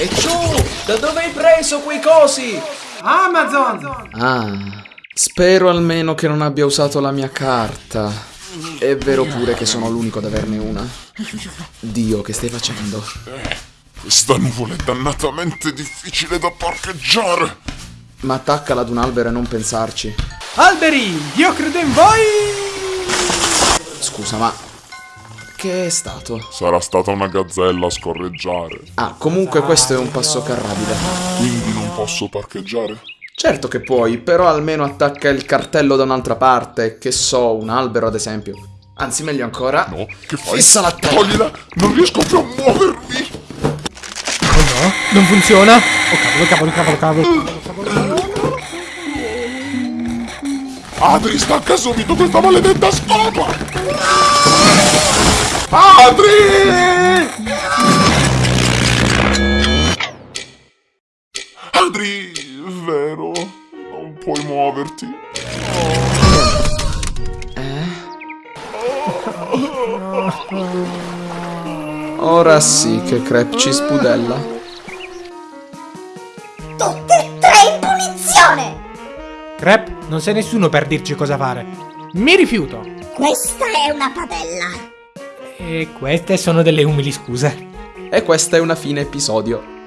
E ciò, da dove hai preso quei cosi? Amazon! Ah, spero almeno che non abbia usato la mia carta. È vero pure che sono l'unico ad averne una. Dio, che stai facendo? Questa nuvola è dannatamente difficile da parcheggiare. Ma attaccala ad un albero e non pensarci. Alberi, io credo in voi! Scusa, ma... Che è stato? Sarà stata una gazzella a scorreggiare. Ah, comunque questo è un passo carrabile. Quindi non posso parcheggiare? Certo che puoi, però almeno attacca il cartello da un'altra parte, che so, un albero ad esempio. Anzi, meglio ancora. No, che fai? Fissa la testa. Toglila! Non riesco più a muovermi! Oh no, non funziona! Oh cavolo, cavolo, cavolo, cavolo. Adri, stacca subito questa maledetta scopa! Adri! Adri, vero? Non puoi muoverti. Ora sì che Crep ci spudella. Tutte e tre in punizione! Crep, non sei nessuno per dirci cosa fare. Mi rifiuto. Questa è una padella. E queste sono delle umili scuse. E questa è una fine episodio.